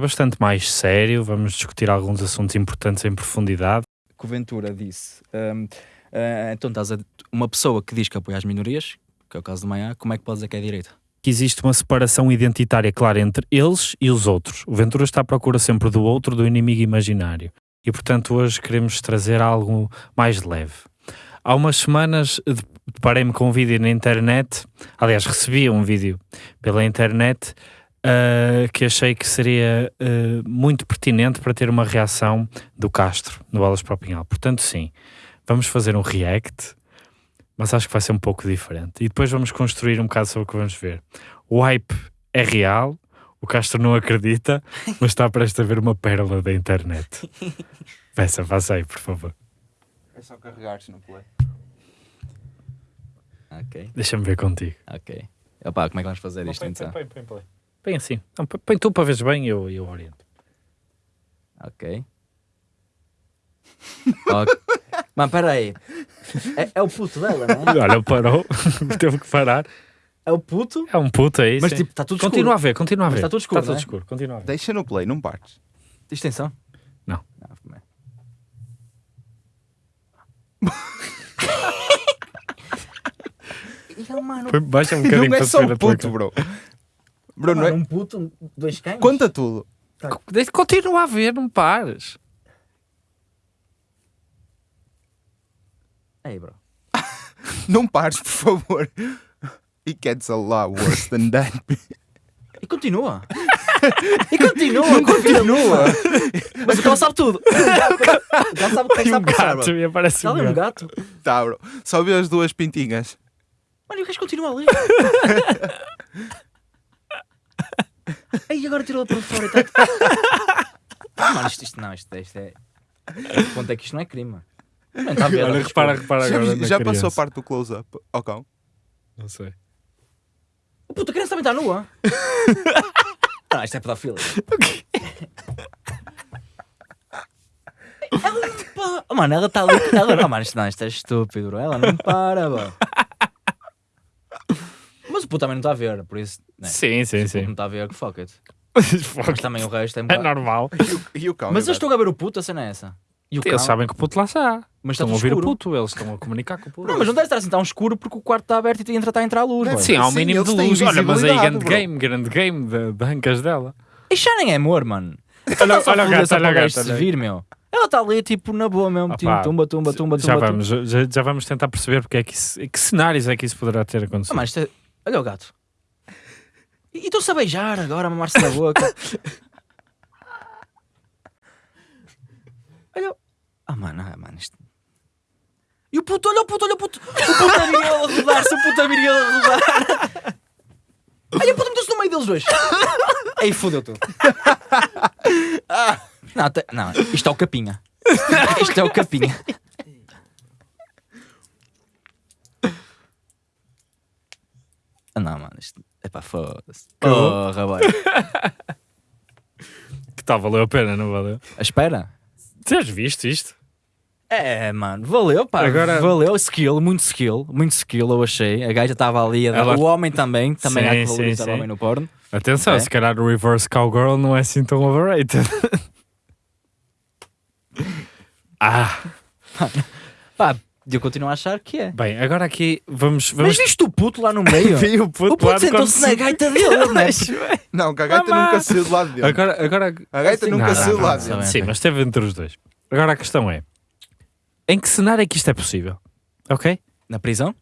bastante mais sério, vamos discutir alguns assuntos importantes em profundidade. que o Ventura disse. hum, ah, então estás a, uma pessoa que diz que apoia as minorias, que é o caso do Maia, como é que pode dizer que é direita? Que existe uma separação identitária clara entre eles e os outros. O Ventura está à procura sempre do outro, do inimigo imaginário. E portanto hoje queremos trazer algo mais leve. Há umas semanas de- deparei-me com um vídeo na internet, aliás recebi um vídeo pela internet ah, que achei que seria ah, muito pertinente para ter uma reação do Castro no Bolas para o Pinhal. Portanto sim, vamos fazer um react, mas acho que vai ser um pouco diferente. E depois vamos construir um bocado sobre o que vamos ver. O hype é real, o Castro não acredita, mas está prestes a ver uma pérola da internet. Peça, faça aí, por favor. É só carregar se não play. Ok, Deixa-me ver contigo. ok. Opa, como é que vamos fazer isto então? põe, põe, põe. Põe assim. Não, põe- tu para veres bem e eu, eu oriento. Ok. Ok. Mano, peraí. É, é o puto dela, não é? Olha, parou, teve que parar. É o puto? É um puto aí. Mas sim. tipo, está tudo continua a escuro. ver, continua a Mas ver. está tudo escuro, Está tudo não é? escuro, continua a ver. Deixa no play, não partes. Tens tensão? Não. como é? E ele, mano, Baixa um bocadinho Não é só tua puto, bro. Bro, não mano, é... um puto, dois cães? Conta tudo. Deixa- Continua a ver, não pares. Ei, bro. Não pares, por favor. It gets a lot worse than that. E continua. e continua, continua. Mas o cão sabe tudo. O cão sabe o que E um sabe passar, gato, bro. Está um ali um gato. gato. tá, bro. Só vê as duas pintinhas. Mano, e o gajo continua ali. Agora tirou-la para fora e tá... Ah, Mano, isto, isto não, isto, isto é. O ponto é que isto não é crime. mano. Não está a ver. Olha, repara, repara Já, agora já passou a parte do close-up ao cão? Não sei. O puto, a criança também está nua. Ah, isto é pedofilia. Ela não para. Oh, mano, ela está ali. Ela... Oh, mano, isto, não, isto é estúpido, bro. Ela não para, bro. Mas o puto também não está a ver, por isso. Né? Sim, sim, Não sim. está a ver, que fuck it. Mas também o resto é um É normal. E o, e o? Mas eu estou a ver o puto, a cena é essa. E o Eles cão? sabem que o puto lá está. Mas está Estão a ouvir escuro. o puto, eles estão a comunicar com o puto. Não, mas não deve estar assim tão escuro porque o quarto está aberto e entra, está a entrar a luz. Sim, há um Sim, mínimo de luz. Olha, mas aí visibilidade, grande bro. game, grande game de, de ancas dela. Isto já nem é amor, mano. Olha, Só olha o foder gato, olha o gato. se aí. vir, meu. Ela está ali, tipo, na boa mesmo. Ah, tipo, tumba, tumba, tumba, Já tumba. vamos, já, já vamos tentar perceber porque é que, isso, que cenários é que isso poderá ter acontecido. Ah, mas é... Olha o gato. E e estão-se a beijar agora, a mamar-se na boca. olha. Ah, mano, ah, mano, isto. E o puto, olha o puto, olha o puto. O puto a a rodar-se, o puto a a rodar. Ai, o puto meteu-se no meio deles dois. Aí fodeu tudo. Não, te- não, isto é o capinha. Isto é o capinha. Não, mano, isto. Epá, foda-se. Acabou? Porra, boy. Que tal, valeu a pena, não valeu? Espera. Tens visto isto? É, mano, valeu, pá. Agora- Valeu, skill, muito skill, muito skill, eu achei. A gaja estava ali, a dar- Ela- o homem também, também Sim, há que sim, valorizar sim. o homem no porno. Atenção, É? se calhar o reverse cowgirl não é assim tão overrated. ah, Pá, eu continuo a achar que é. bem, agora aqui vamos... Mas vamos... viste o puto lá no meio? Vi o puto, o puto sentou-se quando na gaita dele, não é? Não, que a gaita Mamá. nunca saiu do lado dele. Agora, agora... A gaita Assim, nunca Não, saiu não, do lado dele. Sim, mas esteve entre os dois. Agora a questão é, em que cenário é que isto é possível? Ok? Na prisão?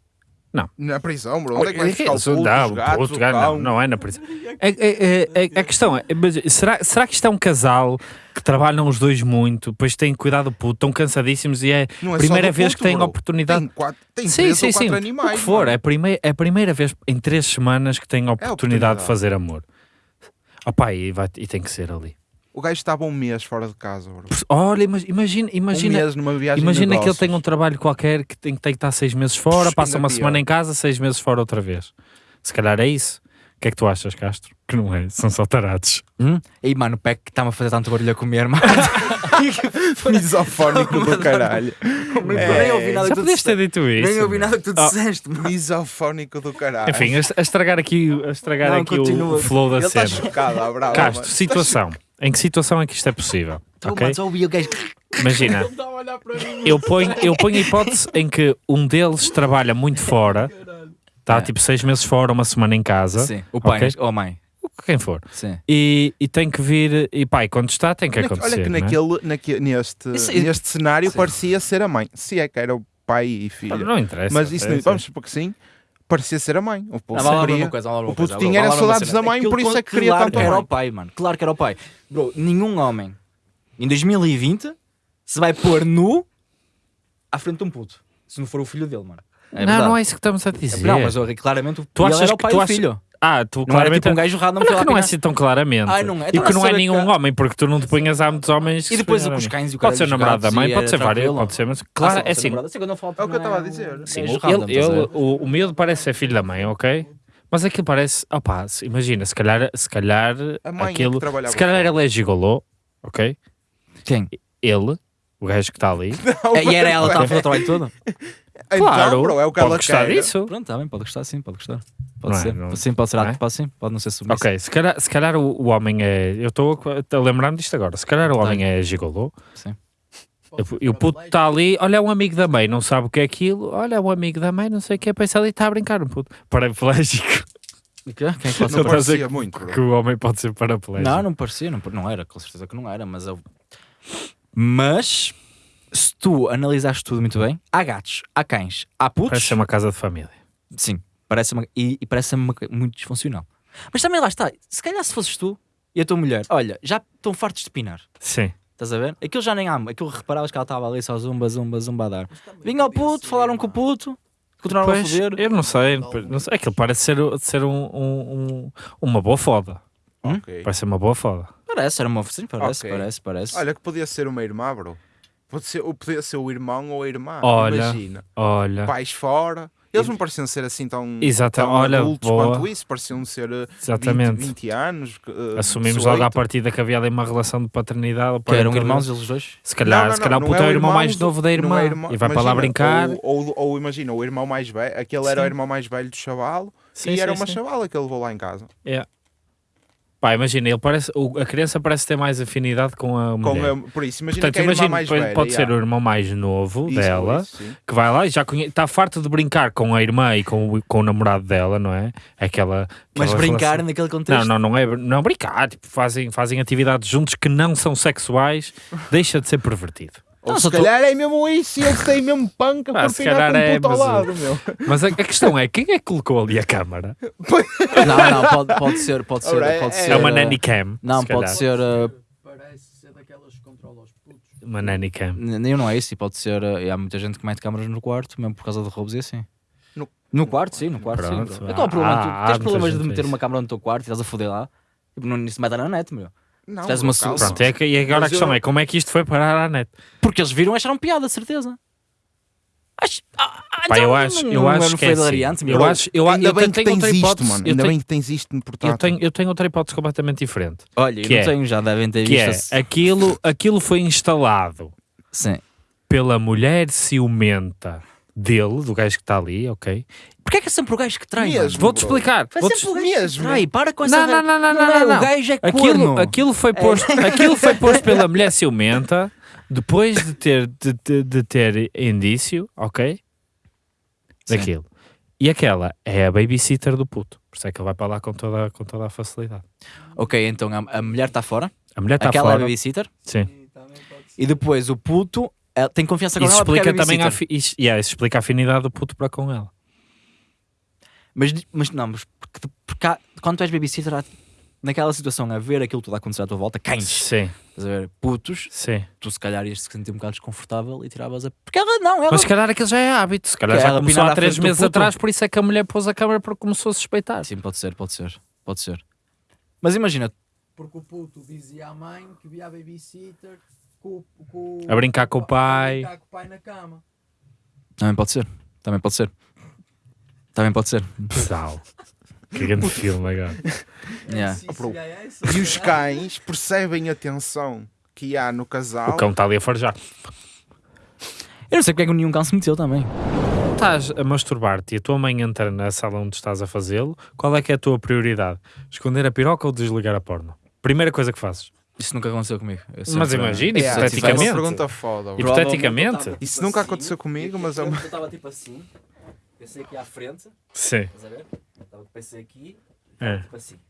Na prisão, bro. Onde é que vai ficar o puto, não, os gatos, gato, não, não é na prisão. É- é- é- é- a questão é, mas será, será que isto é um casal que trabalham os dois muito, depois têm cuidado do puto, estão cansadíssimos e é Não a é primeira vez puto, que têm bro. oportunidade. Tem, quatro, tem sim, sim, sim. animais. o que for, é a, primeira, é a primeira vez em três semanas que têm a oportunidade, oportunidade. de fazer amor. Opa, e, vai, e tem que ser ali. O gajo estava um mês fora de casa, bro. Olha, mas imagina, Um imagina, mês numa viagem de imagina que ele tem um trabalho qualquer que tem, tem que estar seis meses fora, Puxa, passa uma pior. semana em casa, seis meses fora outra vez. Se calhar é isso. O que é que tu achas, Castro? Que não é, são só tarados. Hum? Ei, mano, o Peck que está-me a fazer tanto barulho a comer, mano. Misofónico do caralho. Nem ouvi nada Já que tu podias ter disseste. dito isso. Nem ouvi nada que tu Oh. disseste, mano. Misofónico do caralho. Enfim, a, estragar aqui, a estragar Não, aqui o, continua. o flow da Ele está cena. chocado, à brava. Castro, situação. Em que situação é que isto é possível? Então, ok? mano, só ouvi o gajo. Imagina, mim. eu ponho, eu ponho a hipótese em que um deles trabalha muito fora, está É. tipo seis meses fora, uma semana em casa, Sim, o pai Ok. ou a mãe. quem for, Sim. e, e tem que vir, e pai, quando está, tem que Olha, acontecer. olha que não é? naquele, naque- neste, Isso- neste cenário Sim. parecia ser a mãe. Se é que era o pai e filho. Não interessa. Mas isso não, é, vamos supor que sim, parecia ser a mãe. O Não, a queria- coisa, o puto tinha era saudades da mãe, Aquilo por isso é que claro queria tanto a que era o pai, mano. Claro que era o pai. Bro, nenhum homem em 2020 se vai pôr nu à frente de um puto. Se não for o filho dele, mano. É não, verdade. não é isso que estamos a dizer. Não, mas eu- claramente o Tu achas era o que pai tu do achas- filho. Ah, tu Não era claramente. tipo um gajo não Olha foi lá que não é assim tão claramente. Ai, não é. E Então que não é nenhum que- homem, porque tu não te punhas há muitos homens. E depois os cães e o Pode ser namorado da mãe, pode e ser várias, pode ser, mas Ah, claro, sim, é assim. não É o que eu estava a não dizer. Sim, é ele- ele- o, o miúdo parece ser filho da mãe, ok? Mas aquilo parece, opá, se- imagina, se calhar, se calhar é aquilo, se calhar ele é gigolô, ok? Quem? Ele, o gajo que está ali, É, E era ela que estava a fazer o trabalho todo? Então, claro, bro, é o que pode ela gostar disso. Pronto, está bem, pode gostar sim, pode gostar. Pode Não é? ser. Não- Sim, pode ser, é? pode sim, pode não ser submisso. Ok, se calhar, se calhar o, o homem é. Eu estou a- lembrar-me disto agora. Se calhar o homem é gigolô Sim. e o puto está ali, olha, é um amigo da mãe, não sabe o que é aquilo, olha, é um amigo da mãe, não sei o que é, pensa ali, está a brincar um puto. Paraplégico. Quem é que pode Não parecia dizer muito, Que bro. o homem pode ser paraplégico. Não, não parecia, não, não era, com certeza que não era, mas eu... Mas, se tu analisares tudo muito bem, há gatos, há cães, há putos, Parece ser uma casa de família. sim, parece uma, e, e parece uma, co- muito disfuncional. Mas também lá está, se calhar se fosses tu e a tua mulher, olha, já estão fartos de pinar, Sim. estás a ver? Aquilo já nem há, aquilo reparavas que ela estava ali só zumba, zumba, zumba a dar. Vinha ao puto, falaram com o puto, continuaram a foder. eu não sei, não sei. Aquilo parece ser, ser um, um- um- uma boa foda. Ok. Parece ser uma boa foda. Parece, era uma sim, parece, Ok. parece, parece. Olha que podia ser uma irmã, bro. Pode ser, ou podia ser o irmão ou a irmã. Olha. Imagina. Olha, Pais fora. Eles não pareciam ser assim tão, Exata- tão olha, adultos boa. quanto isso. Pareciam ser eh, 20, exatamente. 20 anos. eh, Assumimos 18. logo à partida que havia ali uma relação de paternidade. que eram irmãos eles dois? Se calhar, Não, não, se calhar não, o puto não é o irmão mais novo da não irmã é irmão- e vai para lá imagina, brincar. Ou, ou, ou imagina, o irmão mais velho, aquele era o Sim. irmão mais velho do chavalo Sim, e sim, era uma sim. chavala que ele levou lá em casa. É. Pá, imagina, ele parece, o- a criança parece ter mais afinidade com a Com mulher. a- por isso, imagina Portanto, que é a irmã imagina, mais pode, velha. pode ser o irmão mais novo Isso, dela, isso, que vai lá e já está farto de brincar com a irmã e com o, com o namorado dela, não é? Aquela. Mas aquela brincar relação- naquele contexto. Não, não, não é não brincar, tipo, fazem, fazem atividades juntos que não são sexuais, deixa de ser pervertido. Ou Não, se calhar é mesmo isso e eles têm mesmo panca Ah, por se pinar calhar com um é, puto ao mas- lado, meu. Mas a, a questão é, quem é que colocou ali a câmara? Não, não, pode, pode ser, pode ser, pode é- ser. É uma uh, nanny cam. Não, se pode ser. uh, Parece ser daquelas que controlam os putos. Uma nanny cam. n- Eu não é isso, e pode ser. uh, e há muita gente que mete câmaras no quarto, mesmo por causa de roubos e assim. No- No quarto, sim, no quarto, Pronto, sim. Então, o problema, tu há tens problemas de meter uma câmara no teu quarto e estás a foder lá. Tipo, não se mete na net, meu. Não, tens uma calma. su- Pronto, é que, e agora Mas a questão eu- é como é que isto foi parar à net? Porque eles viram e acharam piada, certeza. Acho, ah, ah, Pá, então eu acho, não- eu não acho não que foi é assim. Eu acho, eu, Ainda eu bem que tenho tens outra isto, hipótese, mano. eu Ainda tenho, bem que tens isto no portátil. eu tenho, eu tenho outra hipótese completamente diferente. Olha, eu que não é- tenho, já devem ter Que visto. é, aquilo, aquilo foi instalado Sim. pela mulher ciumenta dele, do gajo que está ali, ok? Porquê é que é sempre o gajo que trai, Mesmo. Vou-te bro. explicar. Vai vou-te- sempre o gajo que mesmo. trai, para com essa... Não, não, não, não, não, é, não, não. O gajo é Aquilo, corno. aquilo, foi posto, aquilo foi posto pela mulher ciumenta depois de ter, de, de- de ter indício, ok? Sim. Daquilo. E aquela é a babysitter do puto. Por isso é que ele vai para lá com toda, com toda a facilidade. Ok, então a, a mulher está fora, A mulher está aquela é a fora. babysitter, Sim. E depois o puto ela tem confiança com Isso ela porque é explica também a, isso, yeah, isso explica a afinidade do puto para com ela. Mas, mas não, mas porque, porque há- quando tu és babysitter, há- naquela situação, a ver aquilo tudo a acontecer à tua volta, cães, Sim, estás a ver, putos, sim. tu se calhar ias te sentir um bocado desconfortável e tiravas a. Porque ela não, ela. Mas se calhar aquilo já é hábito. Se calhar Que já ela começou pinar há à três frente do meses puto? atrás, por isso é que a mulher pôs a câmera porque começou a suspeitar. Sim, pode ser, pode ser, pode ser. Mas imagina, Porque o puto dizia à mãe que via a babysitter com, com, A brincar com o pai. A brincar com o pai na cama. também pode ser, também pode ser. Também pode ser. Pessoal. Que grande filme agora. Yeah. É. E os cães percebem a tensão que há no casal. O cão está ali a farjar. Eu não sei porque é que nenhum cão se meteu também. Estás a masturbar-te e a tua mãe entra na sala onde estás a fazê-lo, qual é que é a tua prioridade? Esconder a piroca ou desligar a porno? Primeira coisa que fazes. Isso nunca aconteceu comigo. Mas imagina, É, hipoteticamente. isso é uma pergunta foda. Hipoteticamente. Isso nunca aconteceu comigo, mas é uma- Eu estava tipo assim, pensei aqui à frente, Sim. estás a ver? Estava pensei aqui, É. tipo assim.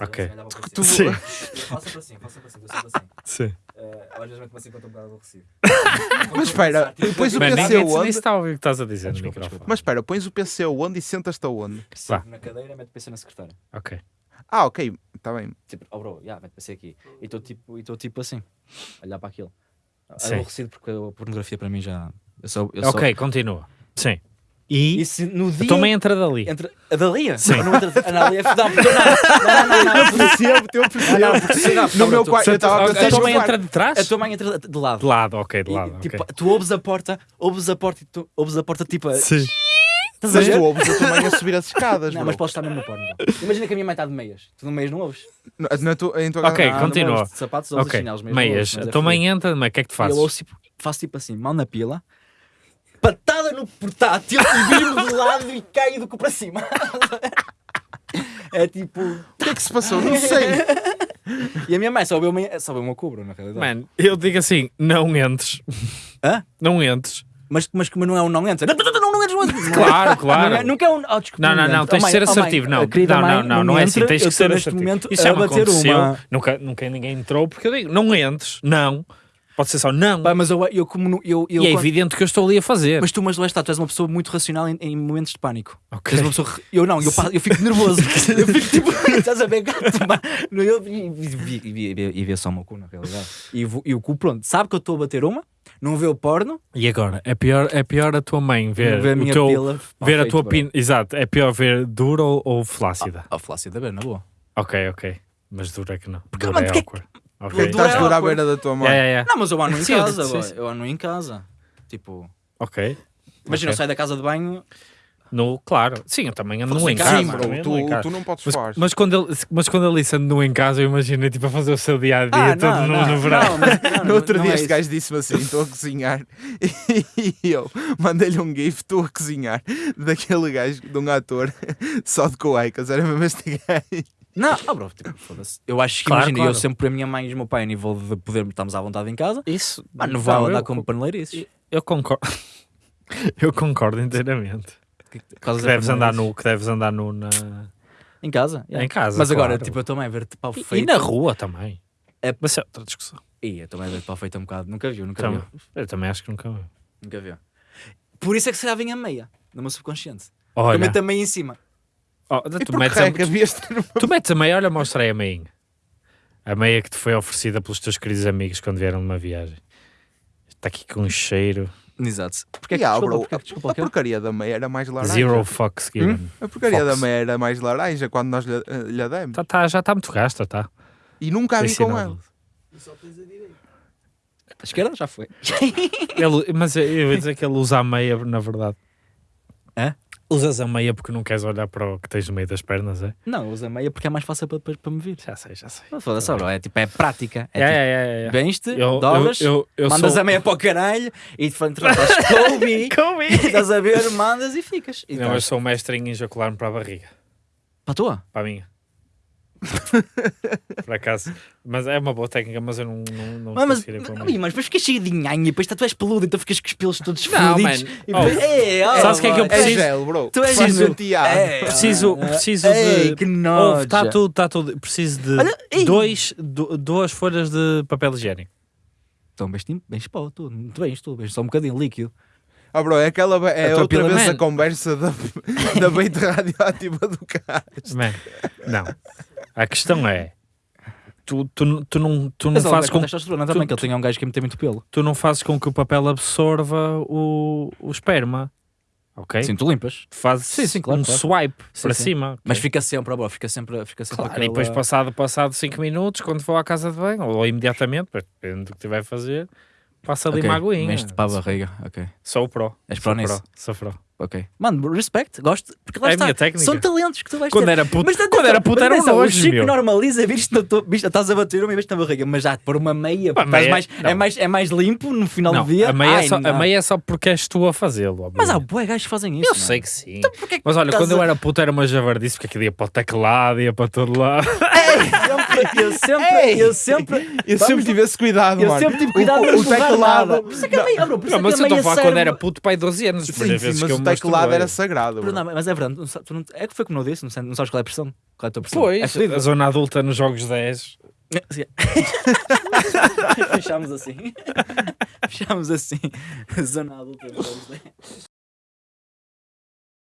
Ok. Tu- Sim. Eu faço sempre assim, faço sempre assim, eu sempre assim. Sim. Eh, às vezes meto-me assim quando estou um bocado aborrecido. Mas espera, depois o PC onde? está a ouvir o que estás a dizer no microfone. Mas espera, pões o PC onde e sentas-te aonde? Vá. Na cadeira, meto PC na secretária. Ok. Ah, ok, está bem. Tipo, oh bro, yeah, mete PC aqui. E estou tipo, e estou tipo assim, a olhar para aquilo. Sim. Aborrecido porque a pornografia para mim já. Eu sou, eu sou- Ok, continua. Sim. E E se no dia. a tua mãe entra dali. Entre a Dalia? Sim. Não, entra, a Dalia é não, não, não, não, não, não, percebo, eu percebo. não, porque não, No meu tu- quarto, eu estava a A pensar tua mãe entra de trás? A tua mãe entra de lado. De lado, ok, de lado. tipo, ok. tu ouves a porta, ouves a porta e tu ouves a porta tipo. a- Sim. Estás a Mas ver? tu ouves a tua mãe a subir as escadas, Não, bro. mas podes estar mesmo no porno. então. Imagina que a minha mãe está de meias. Tu no meias não ouves. Na- na tua- em tua Ok, casa- Não, não continua. ouves de sapatos ouves Ok, chinelos, meias. não meias. ouves, mas A é tua mãe entra, mas o que é que tu fazes? eu ouço, tipo, faço tipo assim, mão na pila, no portátil e viro de lado e caio do cu para cima. é tipo. O que é que se passou? Não sei. E a minha mãe só vê uma, só vê uma cobra, na realidade. Mano, eu digo assim, não entres. Hã? Não entres. Mas, mas, mas não é um não entra. Não, não, não, não, não, não, não. Claro, Não claro. é, nunca é um. Oh, desculpa, Não, não, não, tens Oh, de ser mãe, oh, assertivo. Não, não, não, não, não é assim. Tens que ser assertivo. momento Isso a já me aconteceu. uma. Nunca, nunca ninguém entrou porque eu digo, não entres. Não. Pode ser só não. Pá, mas eu, eu como. no- Eu, eu, e é quando- evidente que eu estou ali a fazer. Mas tu, mas lá está, tu és uma pessoa muito racional em, em momentos de pânico. Ok. Tu és uma pessoa. Eu não, eu, pa- eu fico nervoso. eu fico tipo, estás a ver gato. No- Eu e, vi- vi- vi- vê só o meu cu, na realidade. E, vo- e o cu, pronto, sabe que eu estou a bater uma, não vê o porno, E agora? É pior, é pior a tua mãe ver, não vê a o minha teu, pila. ver a feito, tua bro. pina. Exato. É pior ver dura ou, ou flácida. Ah, flácida, da ver, na boa. Ok, ok. Mas dura é que não. Porque, dura mano, é porque é awkward. Ok. Dura Estás dura à awkward. beira da tua mãe. Yeah, yeah, yeah. Não, mas eu ando em Sim, eu- casa, sim, sim. eu ando em casa. Tipo, Ok. imagina, eu Ok. saio da casa de banho, No, claro. Sim, eu também ando em casa. Sim, bro, tu, casa. tu não podes Mas, falar. mas, quando ele, mas quando ele disse ando nu em casa, eu imaginei tipo a fazer o seu dia a dia Ah, todo não, nu não, no verão. não, mas- não, No outro não dia é este isso. gajo disse-me assim: estou a cozinhar e eu mandei-lhe um gif, estou a cozinhar daquele gajo, de um ator só de cuecas, era mesmo este gajo. Não, ah, bro, tipo, foda-se. Eu acho que Claro, imagina, claro. eu sempre por a minha mãe e o meu pai a nível de poder estarmos à vontade em casa. Isso. Mano, não Não, andar como paneleirices. Eu concordo. eu concordo inteiramente. Que, que, Que deves andar nu, que deves andar nu na... Em casa? yeah. em casa. Mas agora, claro. tipo, eu também ver-te pau E- feito. E na rua também. É- Mas é outra discussão. Ih, eu também ver-te pau feito um bocado. Nunca viu, nunca Também- viu. eu também acho que nunca vi. Nunca viu. Por isso é que se calhar vem a meia, no meu subconsciente. Olha, Eu meto a meia em cima. Oh, tu, metes que é a, que uma tu metes a meia, olha, mostra aí a meinha. A meia que te foi oferecida pelos teus queridos amigos quando vieram numa viagem. Está aqui com um cheiro. Exato. Porquê que, Yeah, desculpa, bro, porquê que, desculpa, a porcaria da meia era mais laranja. Zero fucks given. A porcaria Fox. da meia era mais laranja quando nós lhe, eh, lhe demos. Tá, tá, já está muito gasta, tá? E nunca a vi com ela. E só tens a direita. A esquerda já foi. Ele, mas eu eu ia dizer que ele usa a meia, na verdade. Hã? Usas a meia porque não queres olhar para o que tens no meio das pernas, é? Não, usa a meia porque é mais fácil para, para, para me vir. Já sei, já sei. Não foda-se, bro. É tipo, é prática. É É, tipo, é, é, é. vens-te, dobras, eu- eu- eu mandas sou- a meia para o caralho e de frente estás Kobe. Estás a ver, mandas e ficas. E Não, eu sou mestre em ejacular-me para a barriga. Para a tua? Para a minha. Por acaso. Mas é uma boa técnica, mas eu não, não, não Mas, mas, conseguiria mas, minha. mas depois ficas cheio de nhanha, depois tu és peludo, então ficas com os pelos todos fodidos. E Oh. depois- Ei, oh, Sabes o que é que eu boy. É preciso? gel, bro. Tu és penteado. É, Preciso, preciso ei, de. que nojo. Está tudo, está tudo. Preciso de Olha, dois, du- duas folhas de papel higiênico. Então, bens, bens pau, tu. Muito bens, tu. Bens só um bocadinho líquido. Ah, bro, é aquela é A outra vez man. a conversa da, da beita radioativa do carro. Man, não. A questão é. Tu, tu, tu não, tu não Mas fazes é com testosterona também, tu- que ele tem um gajo que me tem muito pelo. tu não fazes com que o papel absorva o, o esperma. Ok? Sim, tu limpas. Tu fazes Sim, sim, claro, um claro. swipe Sim, para sim. cima. Mas ok? fica sempre, bro, fica sempre, fica sempre Claro, aquela... e depois passado, passado 5 minutos, quando vou à casa de banho, ou imediatamente, depende do que tiver a fazer, passa ali Ok, uma aguinha. Meste para a barriga, ok. Sou o pro. És pró nisso? Sou pro. Ok. Mano, respect, gosto. Porque lá É a está. minha técnica. São talentos que tu vais Quando ter. era puto, Mas quando era puto mas era um atenção, O nojo, Chico meu. normaliza, viste, na tua- viste, estás a bater uma vez na barriga, mas já por uma meia, Pá, meia- mais, é, mais, é mais limpo no final Não, do dia. a meia, é Ai, só, a meia é só porque és tu a fazê-lo. Mas há bué gajos que fazem isso. Eu sei que sim. porquê que Mas olha, quando eu a- era puto era uma javardice, porque aquilo ia para o teclado, ia para todo lado. É um eu sempre, Ei! eu sempre, Eu sempre tive esse cuidado, eu mano. sempre tive cuidado o, de o não teclado. nada. Por isso é que é por isso Não, é mas que eu é estou a meio falar quando era puto, pai, 12 anos. Sim, sim, vezes mas que eu o teclado era sagrado. Não, mas é verdade, tu não- é que foi como eu disse, não, sei- não sabes qual é a pressão? Qual é a tua pressão? Pois, É a zona adulta nos jogos 10. Sim. Fechámos assim. Fechámos assim. Zona adulta.